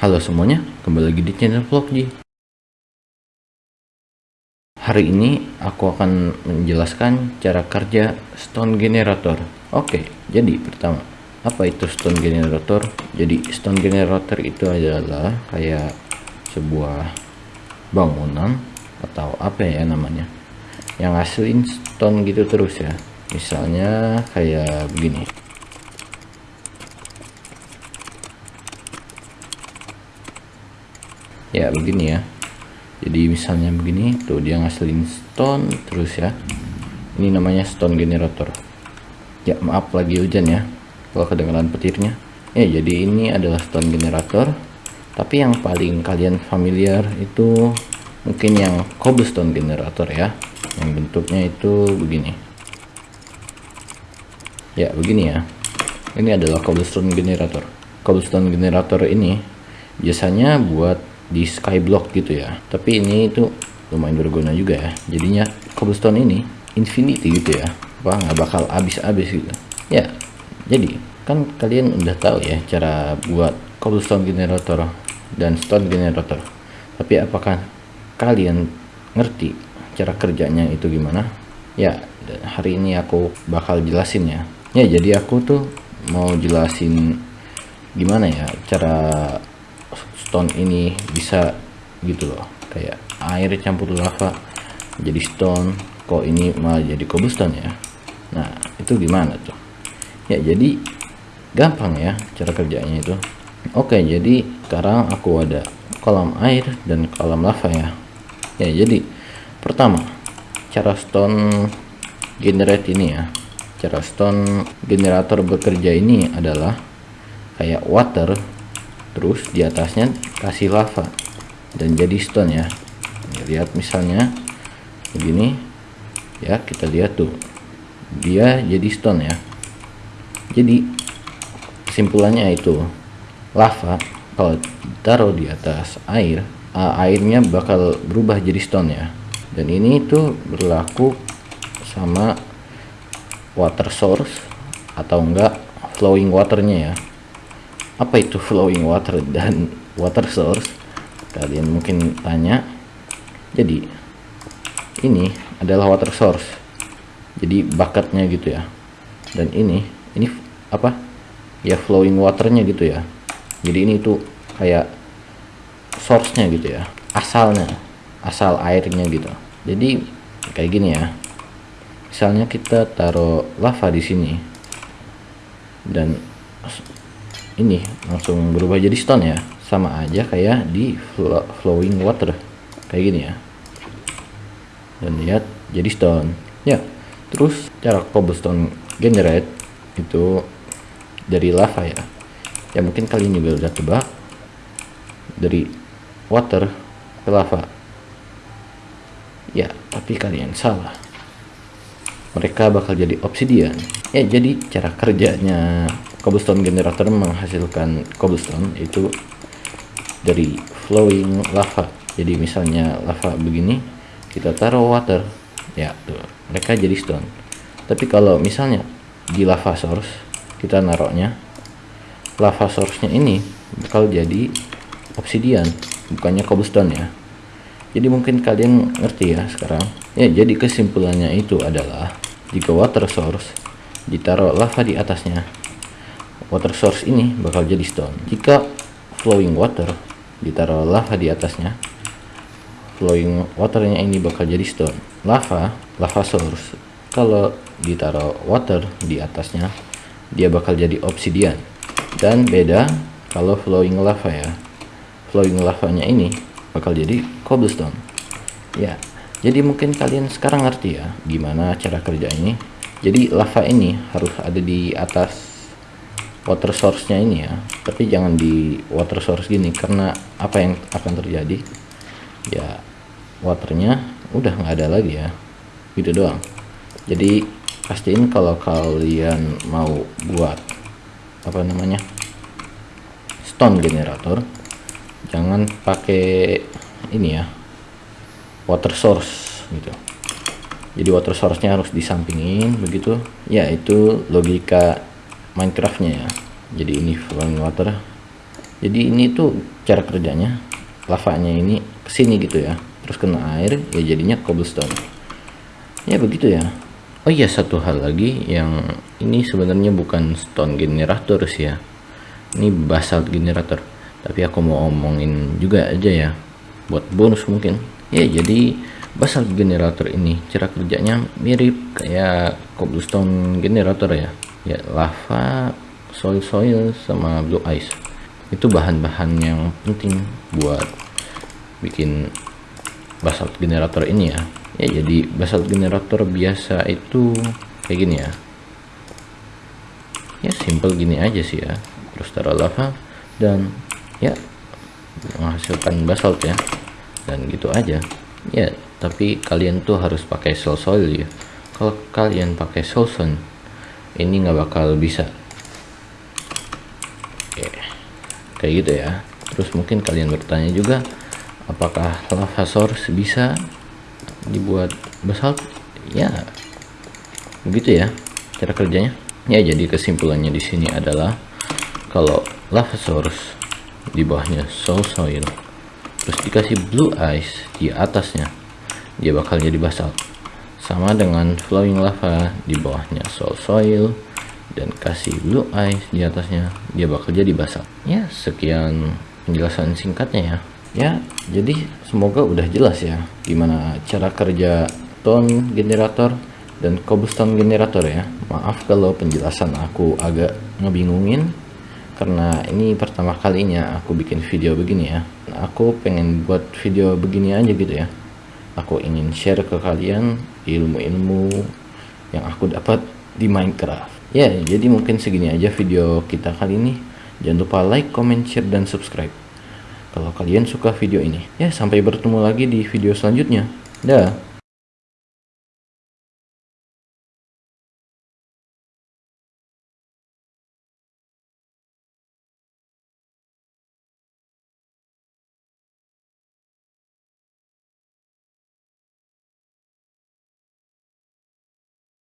Halo semuanya, kembali lagi di channel Vlogji. Hari ini aku akan menjelaskan cara kerja stone generator. Oke, jadi pertama, apa itu stone generator? Jadi stone generator itu adalah kayak sebuah bangunan atau apa ya namanya yang ngasilin stone gitu terus ya. Misalnya kayak begini. Ya begini ya. Jadi misalnya begini tuh dia ngasilin stone terus ya. Ini namanya stone generator. Ya maaf lagi hujan ya. Kalau kedengaran petirnya. Ya jadi ini adalah stone generator. Tapi yang paling kalian familiar itu mungkin yang cobblestone generator ya. Yang bentuknya itu begini. Ya begini ya. Ini adalah cobblestone generator. Cobblestone generator ini biasanya buat di skyblock gitu ya. Tapi ini itu lumayan berguna juga ya. Jadinya cobblestone ini infinity gitu ya. Wah nggak bakal habis-habis gitu. Ya jadi kan kalian udah tahu ya cara buat cobblestone generator dan stone generator. Tapi apakah kalian ngerti cara kerjanya itu gimana? Ya hari ini aku bakal jelasin ya. Ya jadi aku tuh mau jelasin gimana ya cara stone ini bisa gitu loh. Kayak air campur lava jadi stone kok ini malah jadi cobblestone ya? Nah itu gimana tuh? Ya jadi gampang ya cara kerjanya itu. Oke jadi sekarang aku ada kolam air dan kolam lava ya. Ya jadi pertama cara stone generate ini ya. Cara stone generator bekerja ini adalah kayak water terus di atasnya kasih lava dan jadi stone ya. Lihat misalnya. Begini. Ya kita lihat tuh. Dia jadi stone ya. Jadi kesimpulannya itu lava kalau taruh di atas air airnya bakal berubah jadi stone ya. Dan ini tuh berlaku sama water source atau enggak flowing waternya ya apa itu flowing water dan water source? Kalian mungkin tanya. Jadi ini adalah water source. Jadi bakatnya gitu ya. Dan ini ini apa? Ya flowing waternya gitu ya. Jadi ini tuh kayak source-nya gitu ya. Asalnya asal airnya gitu. Jadi kayak gini ya. Misalnya kita taruh lava di sini. Dan ini langsung berubah jadi stone ya. Sama aja kayak di flowing water. Kayak gini ya. Dan lihat jadi stone. Ya terus cara cobblestone generate itu dari lava ya. Ya mungkin kalian juga udah tebak. Dari water ke lava. Ya tapi kalian salah. Mereka bakal jadi obsidian. Ya jadi cara kerjanya cobblestone generator menghasilkan cobblestone itu dari flowing lava. Jadi misalnya lava begini kita taruh water. Ya tuh mereka jadi stone. Tapi kalau misalnya di lava source kita naruhnya lava source nya ini bakal jadi obsidian bukannya cobblestone ya. Jadi mungkin kalian ngerti ya sekarang. Ya jadi kesimpulannya itu adalah jika water source ditaruh lava di atasnya water source ini bakal jadi stone. Jika flowing water ditaruh lava di atasnya flowing waternya ini bakal jadi stone. Lava lava source kalau ditaruh water di atasnya dia bakal jadi obsidian. Dan beda kalau flowing lava ya. Flowing lavanya ini bakal jadi cobblestone. Ya jadi mungkin kalian sekarang ngerti ya gimana cara kerja ini. Jadi lava ini harus ada di atas water source-nya ini ya. Tapi jangan di water source gini karena apa yang akan terjadi? Ya waternya udah nggak ada lagi ya. Gitu doang. Jadi pastiin kalau kalian mau buat apa namanya stone generator jangan pakai ini ya water source gitu. Jadi water source-nya harus disampingin begitu. Ya itu logika Minecraftnya ya. Jadi ini flowing water. Jadi ini tuh cara kerjanya lavanya ini ke sini gitu ya. Terus kena air ya jadinya cobblestone. Ya begitu ya. Oh iya satu hal lagi yang ini sebenarnya bukan stone generator sih ya. Ini basalt generator. Tapi aku mau omongin juga aja ya. Buat bonus mungkin. Ya jadi basalt generator ini cara kerjanya mirip kayak cobblestone generator ya ya lava soil soil sama blue ice. Itu bahan-bahan yang penting buat bikin basalt generator ini ya. Ya jadi basalt generator biasa itu kayak gini ya. Ya simple gini aja sih ya. Terus taruh lava dan ya menghasilkan basalt ya. Dan gitu aja. Ya tapi kalian tuh harus pakai soul soil ya. Kalau kalian pakai soil ini nggak bakal bisa. Kayak gitu ya. Terus mungkin kalian bertanya juga apakah lava source bisa dibuat basalt? Ya. Begitu ya cara kerjanya. Ya jadi kesimpulannya di sini adalah kalau lava source di bawahnya soul soil terus dikasih blue ice di atasnya dia bakal jadi basalt sama dengan flowing lava di bawahnya soul soil dan kasih blue ice di atasnya. Dia bakal jadi basah. Ya sekian penjelasan singkatnya ya. Ya jadi semoga udah jelas ya gimana cara kerja tone generator dan cobblestone generator ya. Maaf kalau penjelasan aku agak ngebingungin karena ini pertama kalinya aku bikin video begini ya. Aku pengen buat video begini aja gitu ya. Aku ingin share ke kalian ilmu-ilmu yang aku dapat di Minecraft. Ya jadi mungkin segini aja video kita kali ini. Jangan lupa like comment share dan subscribe. Kalau kalian suka video ini ya sampai bertemu lagi di video selanjutnya. Dah